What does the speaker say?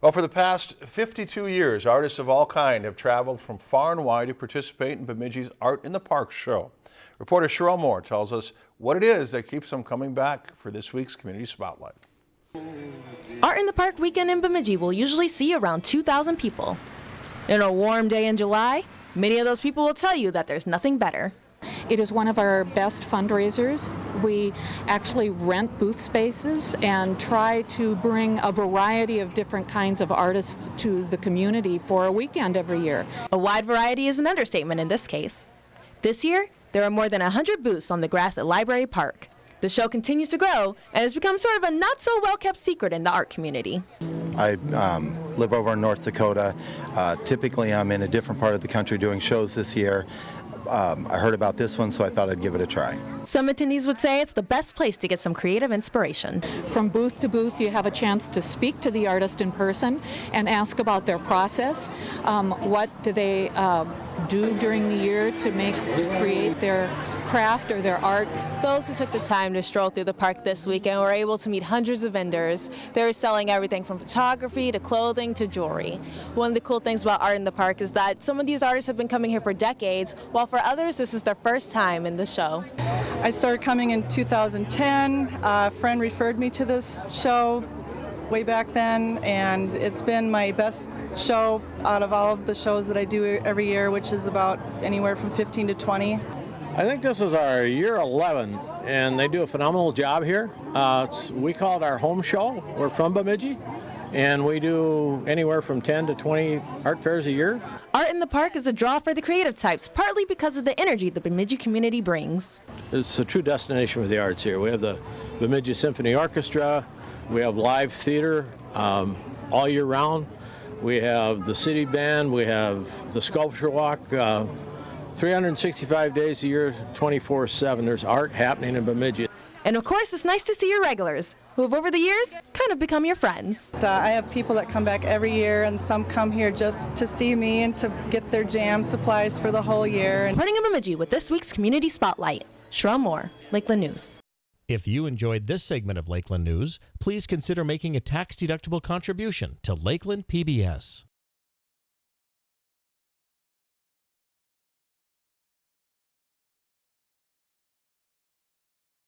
Well, for the past 52 years, artists of all kind have traveled from far and wide to participate in Bemidji's Art in the Park show. Reporter Cheryl Moore tells us what it is that keeps them coming back for this week's Community Spotlight. Art in the Park weekend in Bemidji will usually see around 2,000 people. In a warm day in July, many of those people will tell you that there's nothing better. It is one of our best fundraisers. We actually rent booth spaces and try to bring a variety of different kinds of artists to the community for a weekend every year. A wide variety is an understatement in this case. This year, there are more than 100 booths on the grass at Library Park. The show continues to grow and has become sort of a not so well kept secret in the art community. I um, live over in North Dakota. Uh, typically, I'm in a different part of the country doing shows this year. Um, I heard about this one, so I thought I'd give it a try. Some attendees would say it's the best place to get some creative inspiration. From booth to booth, you have a chance to speak to the artist in person and ask about their process. Um, what do they uh, do during the year to make to create their craft or their art. Those who took the time to stroll through the park this weekend were able to meet hundreds of vendors. They were selling everything from photography to clothing to jewelry. One of the cool things about art in the park is that some of these artists have been coming here for decades, while for others this is their first time in the show. I started coming in 2010. A friend referred me to this show way back then, and it's been my best show out of all of the shows that I do every year, which is about anywhere from 15 to 20. I think this is our year 11, and they do a phenomenal job here. Uh, we call it our home show. We're from Bemidji, and we do anywhere from 10 to 20 art fairs a year. Art in the Park is a draw for the creative types, partly because of the energy the Bemidji community brings. It's a true destination for the arts here. We have the Bemidji Symphony Orchestra, we have live theater um, all year round. We have the city band, we have the sculpture walk, uh, 365 days a year, 24-7. There's art happening in Bemidji. And of course, it's nice to see your regulars, who have over the years kind of become your friends. Uh, I have people that come back every year, and some come here just to see me and to get their jam supplies for the whole year. Reporting in Bemidji with this week's Community Spotlight, Sherelle Moore, Lakeland News. If you enjoyed this segment of Lakeland News, please consider making a tax-deductible contribution to Lakeland PBS.